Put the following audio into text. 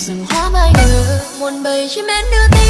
rừng hoa mai nở muôn bầy chim én đưa tin